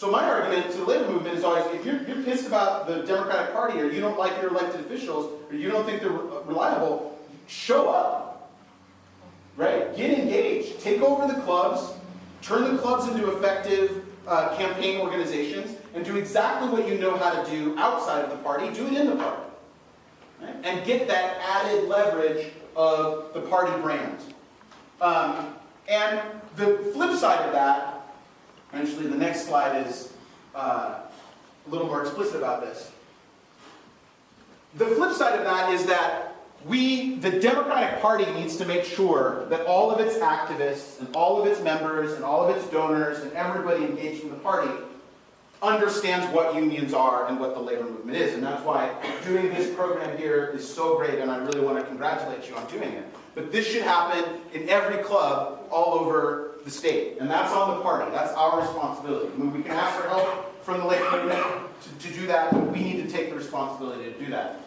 So my argument to the labor movement is always, if you're, you're pissed about the Democratic Party or you don't like your elected officials or you don't think they're reliable, show up. Right? Get engaged. Take over the clubs. Turn the clubs into effective uh, campaign organizations and do exactly what you know how to do outside of the party. Do it in the party. Right? And get that added leverage of the party brand. Um, and the flip side of that Actually, the next slide is uh, a little more explicit about this. The flip side of that is that we, the Democratic Party, needs to make sure that all of its activists and all of its members and all of its donors and everybody engaged in the party understands what unions are and what the labor movement is. And that's why doing this program here is so great, and I really want to congratulate you on doing it. But this should happen in every club all over the state. And that's on the party. That's responsibility. I mean, we can ask for help from the movement to, to do that, but we need to take the responsibility to do that.